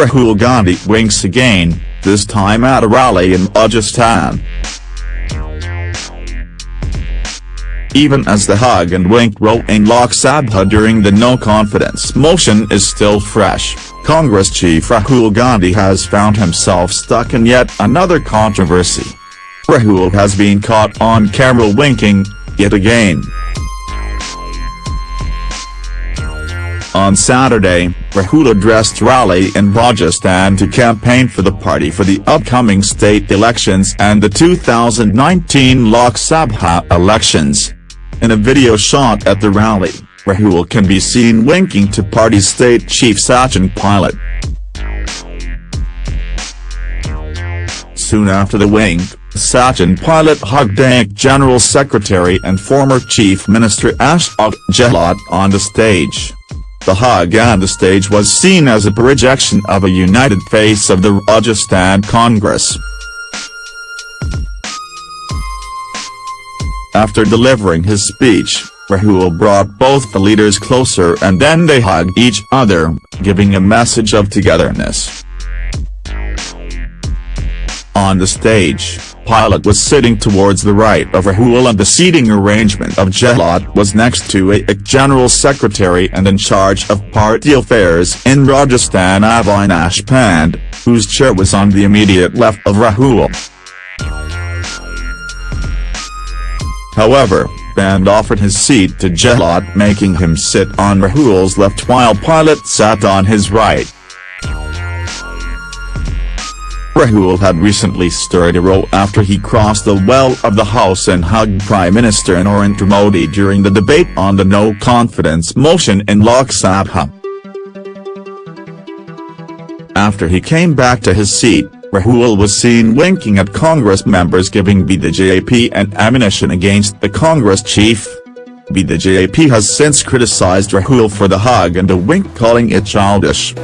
Rahul Gandhi winks again, this time at a rally in Rajasthan. Even as the hug and wink row in Lok Sabha during the no-confidence motion is still fresh, Congress chief Rahul Gandhi has found himself stuck in yet another controversy. Rahul has been caught on camera winking, yet again. On Saturday, Rahul addressed rally in Rajasthan to campaign for the party for the upcoming state elections and the 2019 Lok Sabha elections. In a video shot at the rally, Rahul can be seen winking to party state chief Sachin Pilot. Soon after the wink, Sachin Pilot hugged ANC General Secretary and former Chief Minister Ashok Gehlot on the stage. The hug on the stage was seen as a projection of a united face of the Rajasthan Congress. After delivering his speech, Rahul brought both the leaders closer and then they hugged each other, giving a message of togetherness. On the stage, Pilot was sitting towards the right of Rahul and the seating arrangement of Gehlot was next to a General Secretary and in charge of party affairs in Rajasthan Avinash Pande, whose chair was on the immediate left of Rahul. However, Pande offered his seat to Gehlot making him sit on Rahul's left while Pilot sat on his right. Rahul had recently stirred a row after he crossed the well of the House and hugged Prime Minister Narendra Modi during the debate on the no-confidence motion in Lok Sabha. After he came back to his seat, Rahul was seen winking at Congress members giving BJP an ammunition against the Congress chief. BJP has since criticized Rahul for the hug and the wink calling it childish.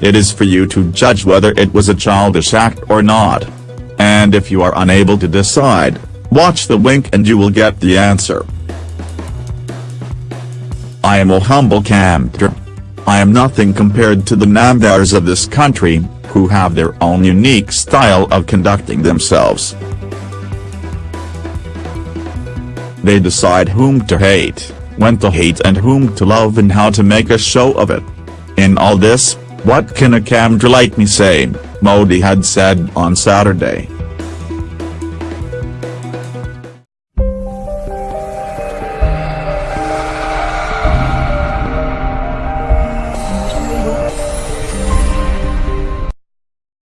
It is for you to judge whether it was a childish act or not. And if you are unable to decide, watch the wink and you will get the answer. I am a humble kamdar. I am nothing compared to the Namdars of this country, who have their own unique style of conducting themselves. They decide whom to hate, when to hate and whom to love and how to make a show of it. In all this, what can a kamdar like me say, Modi had said on Saturday.